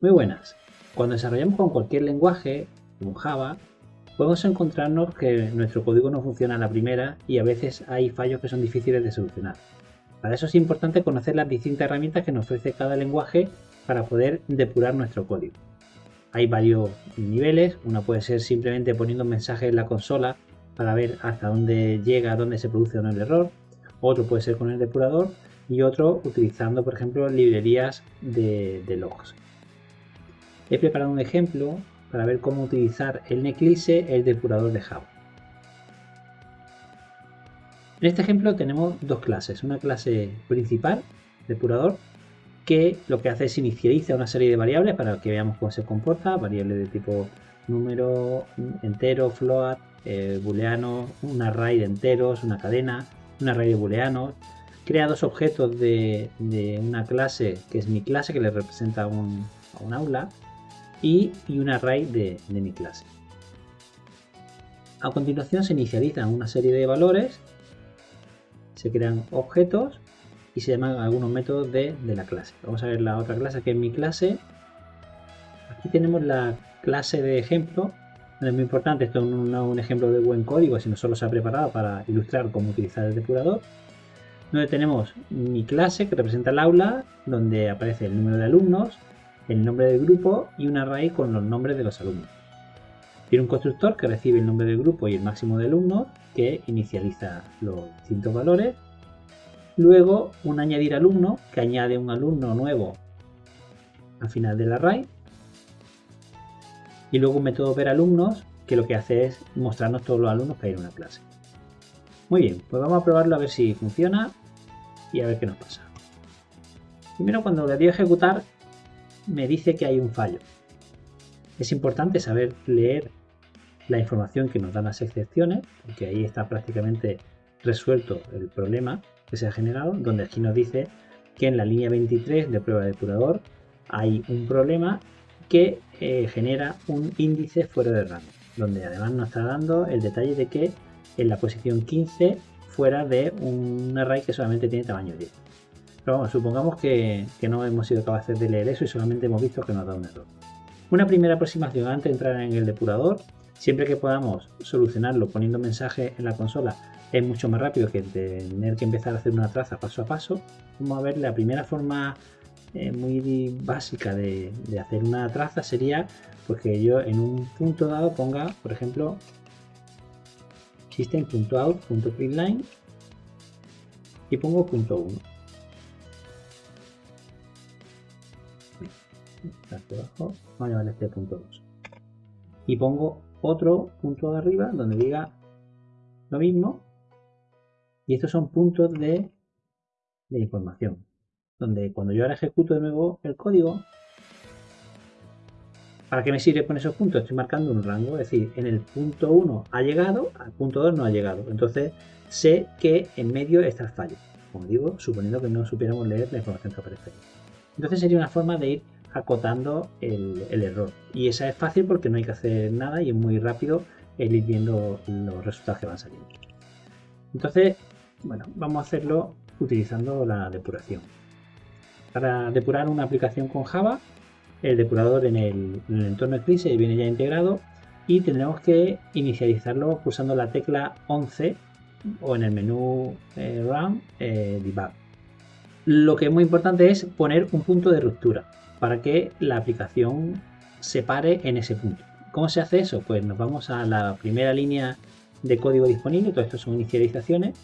Muy buenas. Cuando desarrollamos con cualquier lenguaje, como Java, podemos encontrarnos que nuestro código no funciona a la primera y a veces hay fallos que son difíciles de solucionar. Para eso es importante conocer las distintas herramientas que nos ofrece cada lenguaje para poder depurar nuestro código. Hay varios niveles, una puede ser simplemente poniendo un mensaje en la consola para ver hasta dónde llega, dónde se produce o no el error, otro puede ser con el depurador y otro utilizando por ejemplo librerías de, de logs. He preparado un ejemplo para ver cómo utilizar el Neclise, el depurador de Java. En este ejemplo tenemos dos clases, una clase principal, depurador, que lo que hace es inicializa una serie de variables para que veamos cómo se comporta, variables de tipo número, entero, float, eh, booleano, un array de enteros, una cadena, un array de booleanos, crea dos objetos de, una clase que es mi clase que le representa a un aula y, un array de, mi clase. A continuación se inicializan una serie de valores, se crean objetos y se llaman algunos métodos de, la clase. Vamos a ver la otra clase que es mi clase. Aquí tenemos la clase de ejemplo. Es muy importante, esto no es un ejemplo de buen código, sino solo se ha preparado para ilustrar cómo utilizar el depurador. Donde tenemos mi clase que representa el aula, donde aparece el número de alumnos, el nombre del grupo y un array con los nombres de los alumnos. Tiene un constructor que recibe el nombre del grupo y el máximo de alumnos que inicializa los distintos valores. Luego un añadir alumno que añade un alumno nuevo al final del array. Y luego un método ver alumnos que lo que hace es mostrarnos todos los alumnos que hay en una clase. Muy bien, pues vamos a probarlo a ver si funciona y a ver qué nos pasa. Primero cuando le doy a ejecutar me dice que hay un fallo. Es importante saber leer la información que nos dan las excepciones, porque ahí está prácticamente resuelto el problema que se ha generado, donde aquí nos dice que en la línea 23 de prueba de depurador hay un problema que eh, genera un índice fuera de rango, donde además nos está dando el detalle de que en la posición 15 fuera de un array que solamente tiene tamaño 10. Supongamos que, no hemos sido capaces de leer eso y solamente hemos visto que nos da un error. Una primera aproximación antes de entrar en el depurador, siempre que podamos solucionarlo poniendo mensaje en la consola, es mucho más rápido que tener que empezar a hacer una traza paso a paso. Vamos a ver la primera forma eh, muy básica de, hacer una traza sería pues que yo en un punto dado ponga, por ejemplo, system.out.println y pongo punto 1. Vamos a este punto 2 y pongo otro punto de arriba donde diga lo mismo y estos son puntos de, de información donde cuando yo ahora ejecuto de nuevo el código ¿Para qué me sirve con esos puntos? Estoy marcando un rango, es decir, en el punto 1 ha llegado, al punto 2 no ha llegado. Entonces sé que en medio está el fallo. Como digo, suponiendo que no supiéramos leer la información que aparece. Entonces sería una forma de ir acotando el, error. Y esa es fácil porque no hay que hacer nada y es muy rápido el ir viendo los resultados que van saliendo. Entonces, bueno, vamos a hacerlo utilizando la depuración. Para depurar una aplicación con Java, el depurador en el, entorno Eclipse viene ya integrado y tendremos que inicializarlo pulsando la tecla 11 o en el menú eh, Run eh, Debug. Lo que es muy importante es poner un punto de ruptura para que la aplicación se pare en ese punto. ¿Cómo se hace eso? Pues nos vamos a la primera línea de código disponible, todo esto son inicializaciones,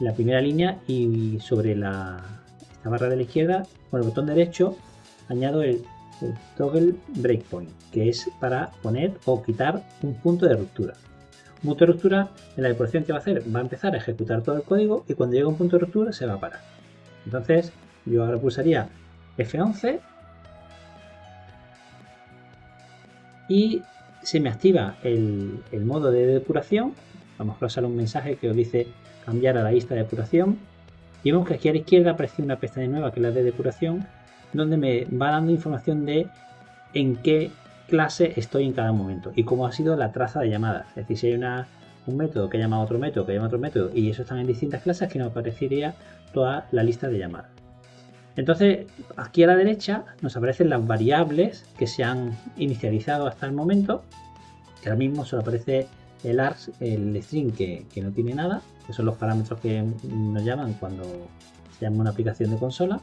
la primera línea y sobre la esta barra de la izquierda con el botón derecho añado el, toggle breakpoint, que es para poner o quitar un punto de ruptura. Un punto de ruptura en la depuración que va a hacer va a empezar a ejecutar todo el código y cuando llegue a un punto de ruptura se va a parar. Entonces yo ahora pulsaría F11 y se me activa el, modo de depuración. Vamos a pasar un mensaje que os dice cambiar a la lista de depuración. Y vemos que aquí a la izquierda aparece una pestaña nueva que es la de depuración, donde me va dando información de en qué clase estoy en cada momento y cómo ha sido la traza de llamadas. Es decir, si hay una, un método que llama a otro método, que llama a otro método y eso están en distintas clases, que nos aparecería toda la lista de llamadas. Entonces, aquí a la derecha nos aparecen las variables que se han inicializado hasta el momento. Que ahora mismo solo aparece el args, el string que, que, no tiene nada, que son los parámetros que nos llaman cuando se llama una aplicación de consola.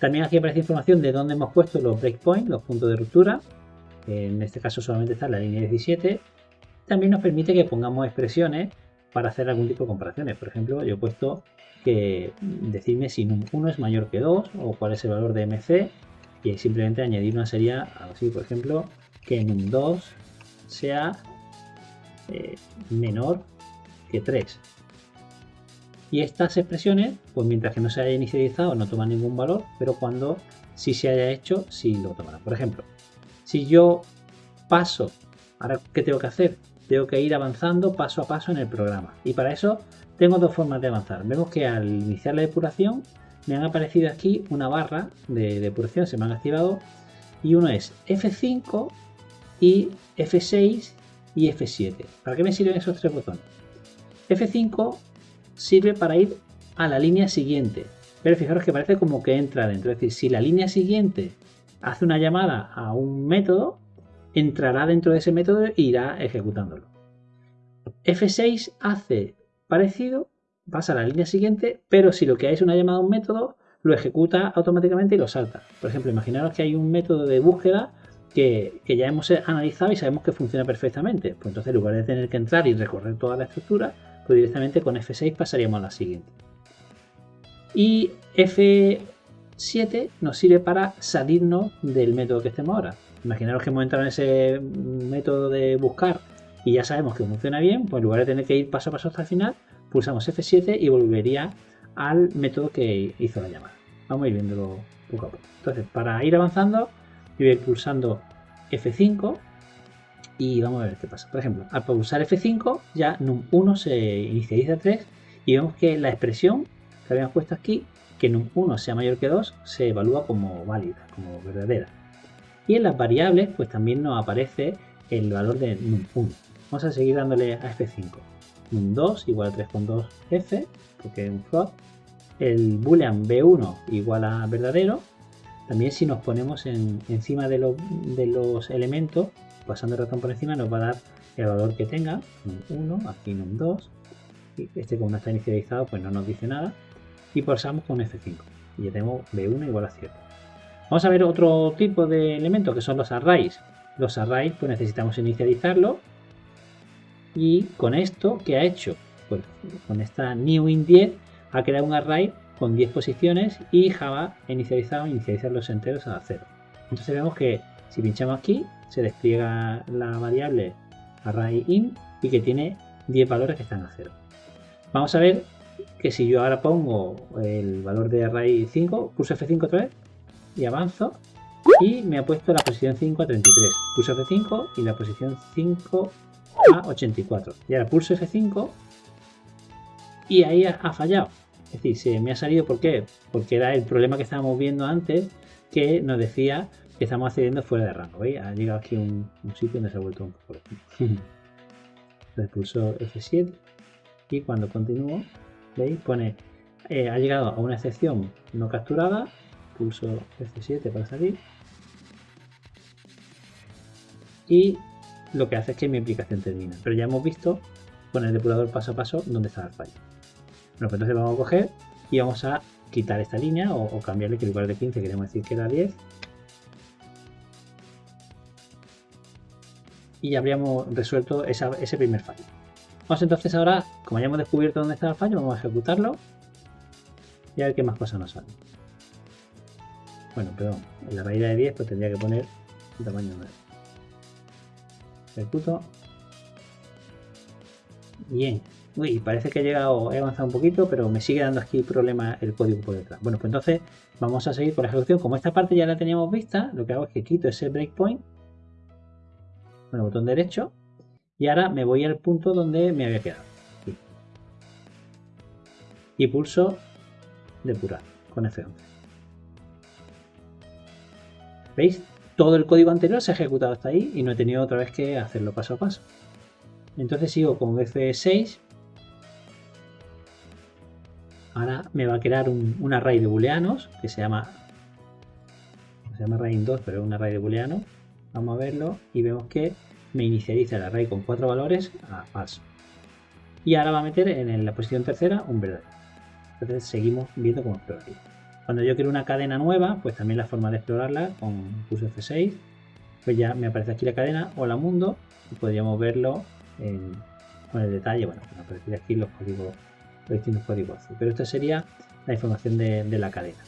También aquí aparece información de dónde hemos puesto los breakpoints, los puntos de ruptura. En este caso solamente está la línea 17. También nos permite que pongamos expresiones para hacer algún tipo de comparaciones. Por ejemplo, yo he puesto que decirme si num1 es mayor que 2 o cuál es el valor de mc y simplemente añadir una serie así, por ejemplo, que num2 sea eh, menor que 3. Y estas expresiones, pues mientras que no se haya inicializado no toman ningún valor, pero cuando sí se haya hecho, sí lo tomará. Por ejemplo, si yo paso, ahora ¿qué tengo que hacer? Tengo que ir avanzando paso a paso en el programa. Y para eso tengo dos formas de avanzar. Vemos que al iniciar la depuración me han aparecido aquí una barra de depuración, se me han activado. Y uno es F5 y F6 y F7. ¿Para qué me sirven esos tres botones? F5 sirve para ir a la línea siguiente. Pero fijaros que parece como que entra dentro. Es decir, si la línea siguiente hace una llamada a un método, entrará dentro de ese método e irá ejecutándolo. F6 hace parecido, pasa a la línea siguiente, pero si lo que hay es una llamada a un método, lo ejecuta automáticamente y lo salta. Por ejemplo, imaginaros que hay un método de búsqueda que, ya hemos analizado y sabemos que funciona perfectamente. Pues entonces, en lugar de tener que entrar y recorrer toda la estructura, pues directamente con F6 pasaríamos a la siguiente. Y F7 nos sirve para salirnos del método que estemos ahora. Imaginaros que hemos entrado en ese método de buscar y ya sabemos que funciona bien, pues en lugar de tener que ir paso a paso hasta el final, pulsamos F7 y volvería al método que hizo la llamada. Vamos a ir viéndolo poco a poco. Entonces, para ir avanzando, voy a ir pulsando F5 y vamos a ver qué pasa. Por ejemplo, al pulsar F5 ya num1 se inicializa 3 y vemos que la expresión que habíamos puesto aquí, que num1 sea mayor que 2, se evalúa como válida, como verdadera. Y en las variables, pues también nos aparece el valor de num1. Vamos a seguir dándole a F5. Un 2 igual a 3.2F, porque es un float. El boolean B1 igual a verdadero. También si nos ponemos encima de, los elementos, pasando el ratón por encima, nos va a dar el valor que tenga. Un 1, aquí un 2. Este como no está inicializado, pues no nos dice nada. Y pulsamos con F5. Y ya tenemos B1 igual a 7. Vamos a ver otro tipo de elementos que son los arrays. Los arrays pues necesitamos inicializarlo y con esto, ¿qué ha hecho? Pues con esta new in 10 ha creado un array con 10 posiciones y Java ha inicializado inicializar los enteros a 0. Entonces vemos que si pinchamos aquí se despliega la variable array in y que tiene 10 valores que están a 0. Vamos a ver que si yo ahora pongo el valor de array 5, pulso F5 otra vez y avanzo y me ha puesto la posición 5 a 33. Pulso F5 y la posición 5 a 84. Y ahora pulso F5 y ahí ha, fallado. Es decir, se me ha salido, ¿por qué? Porque era el problema que estábamos viendo antes que nos decía que estamos accediendo fuera de rango. ¿veis? Ha llegado aquí un, un sitio donde se ha vuelto un poco Entonces pulso F7 y cuando continúo, ¿veis? Pone, eh, ha llegado a una excepción no capturada, pulso F7 para salir y lo que hace es que mi aplicación termina. Pero ya hemos visto con el depurador paso a paso dónde está el fallo. Bueno, pues entonces vamos a coger y vamos a quitar esta línea o, cambiarle que en lugar de 15 queremos decir que era 10. Y ya habríamos resuelto ese primer fallo. Vamos entonces ahora, como ya hemos descubierto dónde está el fallo, vamos a ejecutarlo y a ver qué más cosas nos salen. Bueno, perdón, en la raíz de 10 pues tendría que poner un tamaño 9. Ejecuto. Bien. Uy, parece que he llegado, he avanzado un poquito, pero me sigue dando aquí problema el código por detrás. Bueno, pues entonces vamos a seguir con la ejecución. Como esta parte ya la teníamos vista, lo que hago es que quito ese breakpoint el botón derecho y ahora me voy al punto donde me había quedado. Y pulso depurar con F11. ¿Veis? todo el código anterior se ha ejecutado hasta ahí y no he tenido otra vez que hacerlo paso a paso. Entonces sigo con F6. ahora me va a crear un, array de booleanos que se llama se llama array 2 pero es un array de booleanos vamos a verlo y vemos que me inicializa el array con cuatro valores a falso y ahora va a meter en la posición tercera un verdadero entonces seguimos viendo cómo exploraría cuando yo quiero una cadena nueva pues también la forma de explorarla con pulso F6 pues ya me aparece aquí la cadena hola mundo y podríamos verlo con el detalle bueno me aparecería aquí los códigos los distintos códigos pero esta sería la información de la cadena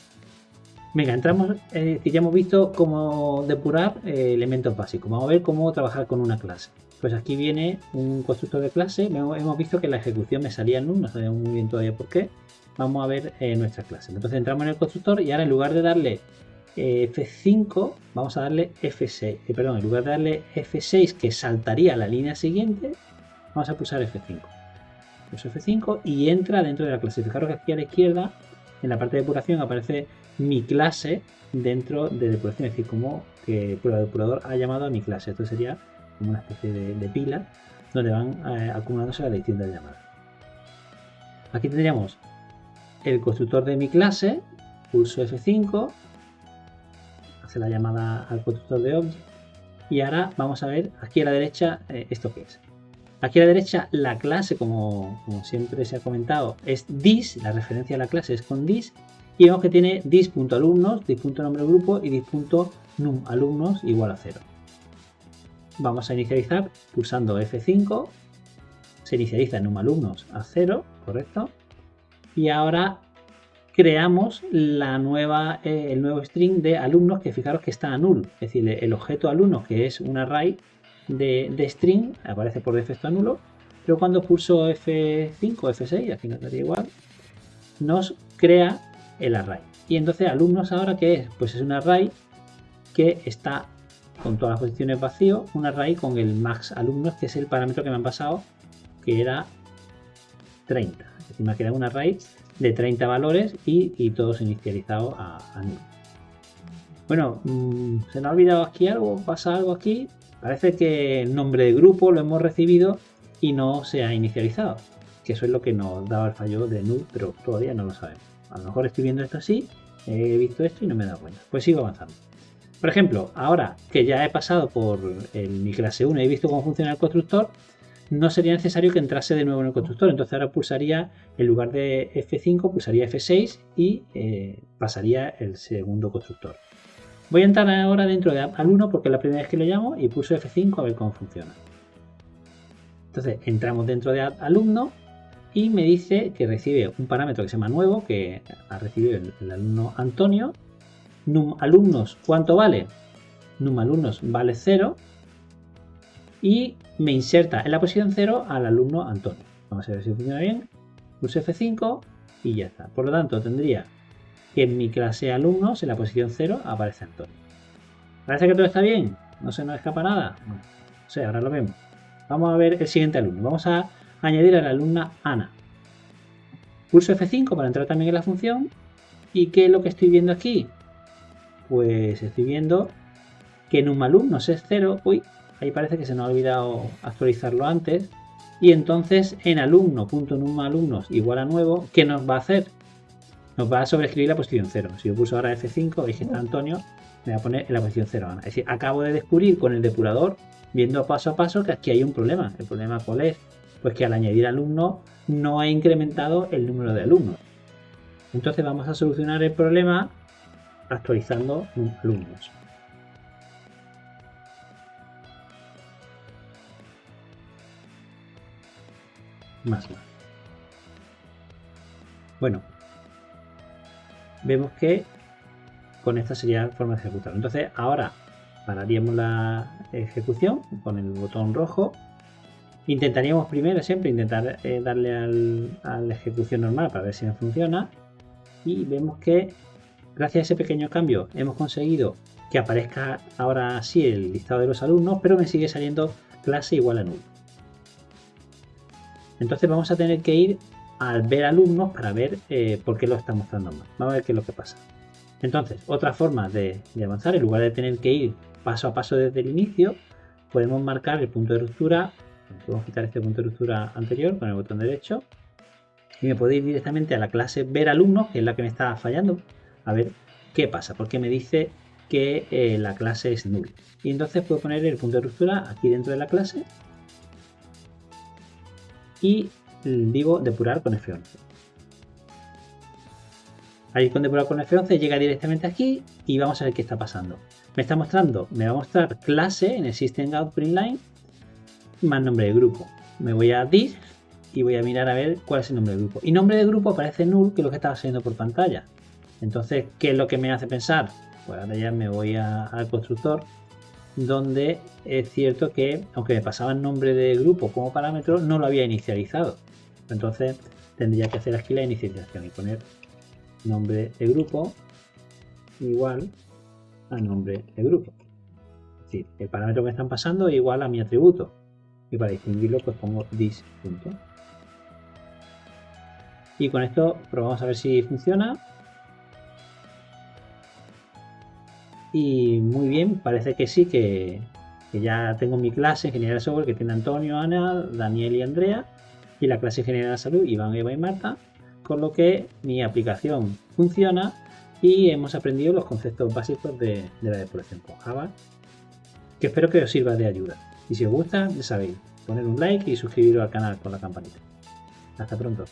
Venga, entramos, eh, ya hemos visto cómo depurar eh, elementos básicos. Vamos a ver cómo trabajar con una clase. Pues aquí viene un constructor de clase. Hemos visto que la ejecución me salía en 1, no sabemos muy bien todavía por qué. Vamos a ver eh, nuestra clase. Entonces entramos en el constructor y ahora en lugar de darle F5, vamos a darle F6. perdón, en lugar de darle F6 que saltaría a la línea siguiente, vamos a pulsar F5. Pulso F5 y entra dentro de la clase. Fijaros que aquí a la izquierda, en la parte de depuración, aparece mi clase dentro de depuración, es decir, como que el depurador ha llamado a mi clase. Esto sería como una especie de, pila donde van eh, acumulándose las distintas llamadas. Aquí tendríamos el constructor de mi clase, pulso F5, hace la llamada al constructor de object y ahora vamos a ver aquí a la derecha eh, esto que es. Aquí a la derecha la clase, como, como, siempre se ha comentado, es dis, la referencia a la clase es con dis y vemos que tiene dis.alumnos, dis.nombre grupo y dis.numalumnos igual a 0. Vamos a inicializar pulsando F5, se inicializa numalumnos a 0, correcto, y ahora creamos la nueva, eh, el nuevo string de alumnos que fijaros que está a null, es decir, el objeto alumnos que es un array de, string aparece por defecto a nulo, pero cuando pulso F5 F6, aquí nos daría igual, nos crea el array. Y entonces alumnos ahora que es? Pues es un array que está con todas las posiciones vacío, un array con el max alumnos, que es el parámetro que me han pasado, que era 30. Es decir, me ha quedado un array de 30 valores y, todos inicializados a, a Bueno, mm, se nos ha olvidado aquí algo, pasa algo aquí. Parece que el nombre de grupo lo hemos recibido y no se ha inicializado. Que eso es lo que nos daba el fallo de null, pero todavía no lo sabemos. A lo mejor estoy viendo esto así, he visto esto y no me he dado cuenta. Pues sigo avanzando. Por ejemplo, ahora que ya he pasado por el, mi clase 1 y he visto cómo funciona el constructor, no sería necesario que entrase de nuevo en el constructor. Entonces ahora pulsaría, en lugar de F5, pulsaría F6 y eh, pasaría el segundo constructor. Voy a entrar ahora dentro de al 1 porque es la primera vez que lo llamo y pulso F5 a ver cómo funciona. Entonces entramos dentro de alumno y me dice que recibe un parámetro que se llama nuevo, que ha recibido el, alumno Antonio. Num alumnos, ¿cuánto vale? Num alumnos vale 0 y me inserta en la posición 0 al alumno Antonio. Vamos a ver si funciona bien. Pulso F5 y ya está. Por lo tanto, tendría que en mi clase alumnos, en la posición 0, aparece Antonio. Parece que todo está bien. No se nos escapa nada. no sé, ahora lo vemos. Vamos a ver el siguiente alumno. Vamos a añadir a la alumna Ana. Pulso F5 para entrar también en la función. ¿Y qué es lo que estoy viendo aquí? Pues estoy viendo que en un alumnos es 0. Uy, ahí parece que se nos ha olvidado actualizarlo antes. Y entonces en alumno.numalumnos igual a nuevo, ¿qué nos va a hacer? Nos va a sobreescribir la posición 0. Si yo pulso ahora F5, veis que está Antonio, me va a poner en la posición 0. Es decir, acabo de descubrir con el depurador, viendo paso a paso, que aquí hay un problema. ¿El problema cuál es? Pues que al añadir alumnos no ha incrementado el número de alumnos. Entonces vamos a solucionar el problema actualizando alumnos. Más más. Bueno, vemos que con esta sería la forma de ejecutarlo. Entonces ahora pararíamos la ejecución con el botón rojo Intentaríamos primero siempre intentar eh, darle a la ejecución normal para ver si no funciona. Y vemos que gracias a ese pequeño cambio hemos conseguido que aparezca ahora sí el listado de los alumnos, pero me sigue saliendo clase igual a nulo. Entonces vamos a tener que ir al ver alumnos para ver eh, por qué lo está mostrando mal. Vamos a ver qué es lo que pasa. Entonces, otra forma de, avanzar, en lugar de tener que ir paso a paso desde el inicio, podemos marcar el punto de ruptura Podemos quitar este punto de ruptura anterior con el botón derecho y me puedo ir directamente a la clase ver alumno, que es la que me está fallando, a ver qué pasa, porque me dice que eh, la clase es null. Y entonces puedo poner el punto de ruptura aquí dentro de la clase y digo depurar con F11. Ahí con depurar con F11 llega directamente aquí y vamos a ver qué está pasando. Me está mostrando, me va a mostrar clase en el System Out Print Line más nombre de grupo. Me voy a dir y voy a mirar a ver cuál es el nombre de grupo. Y nombre de grupo aparece null, que lo que estaba saliendo por pantalla. Entonces, ¿qué es lo que me hace pensar? Pues ahora ya me voy al constructor, donde es cierto que, aunque me pasaba el nombre de grupo como parámetro, no lo había inicializado. Entonces, tendría que hacer aquí la inicialización y poner nombre de grupo igual a nombre de grupo. Es decir, el parámetro que están pasando es igual a mi atributo. Y para distinguirlo, pues pongo this punto. Y con esto probamos a ver si funciona. Y muy bien, parece que sí, que, ya tengo mi clase en Ingeniería de Software que tiene Antonio, Ana, Daniel y Andrea. Y la clase Ingeniería de Salud, Iván, Eva y Marta. Con lo que mi aplicación funciona y hemos aprendido los conceptos básicos de, de la depuración con Java. Que espero que os sirva de ayuda. Y si os gusta, ya sabéis, poner un like y suscribiros al canal con la campanita. Hasta pronto.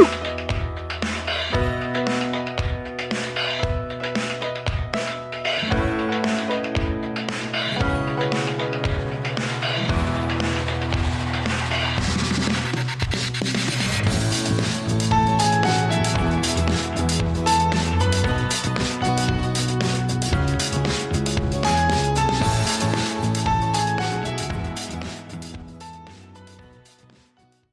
Woo!